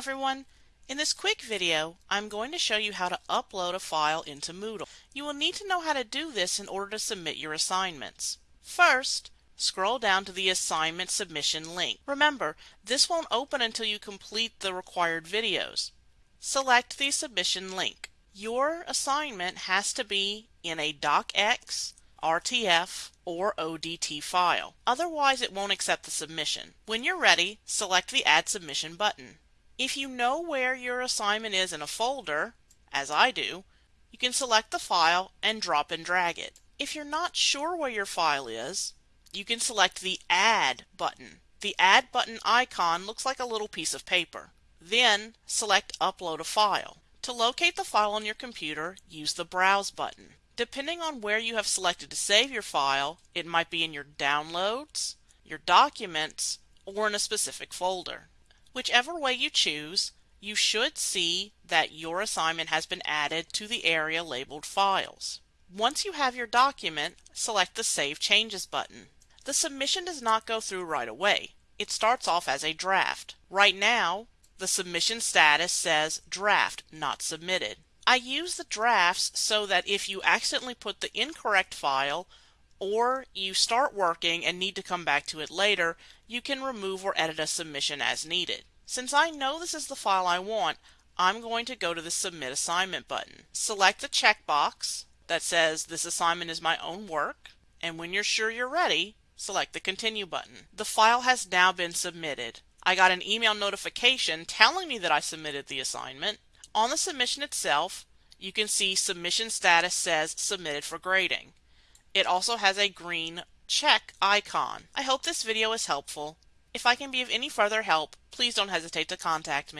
everyone! In this quick video, I'm going to show you how to upload a file into Moodle. You will need to know how to do this in order to submit your assignments. First, scroll down to the assignment submission link. Remember, this won't open until you complete the required videos. Select the submission link. Your assignment has to be in a DocX, RTF, or ODT file. Otherwise, it won't accept the submission. When you're ready, select the Add Submission button. If you know where your assignment is in a folder, as I do, you can select the file and drop and drag it. If you're not sure where your file is, you can select the Add button. The Add button icon looks like a little piece of paper. Then select Upload a file. To locate the file on your computer, use the Browse button. Depending on where you have selected to save your file, it might be in your Downloads, your Documents, or in a specific folder. Whichever way you choose, you should see that your assignment has been added to the area labeled Files. Once you have your document, select the Save Changes button. The submission does not go through right away. It starts off as a draft. Right now, the submission status says Draft Not Submitted. I use the drafts so that if you accidentally put the incorrect file or you start working and need to come back to it later, you can remove or edit a submission as needed. Since I know this is the file I want, I'm going to go to the Submit Assignment button. Select the checkbox that says this assignment is my own work, and when you're sure you're ready, select the Continue button. The file has now been submitted. I got an email notification telling me that I submitted the assignment. On the submission itself, you can see submission status says submitted for grading. It also has a green check icon. I hope this video is helpful. If I can be of any further help, please don't hesitate to contact me.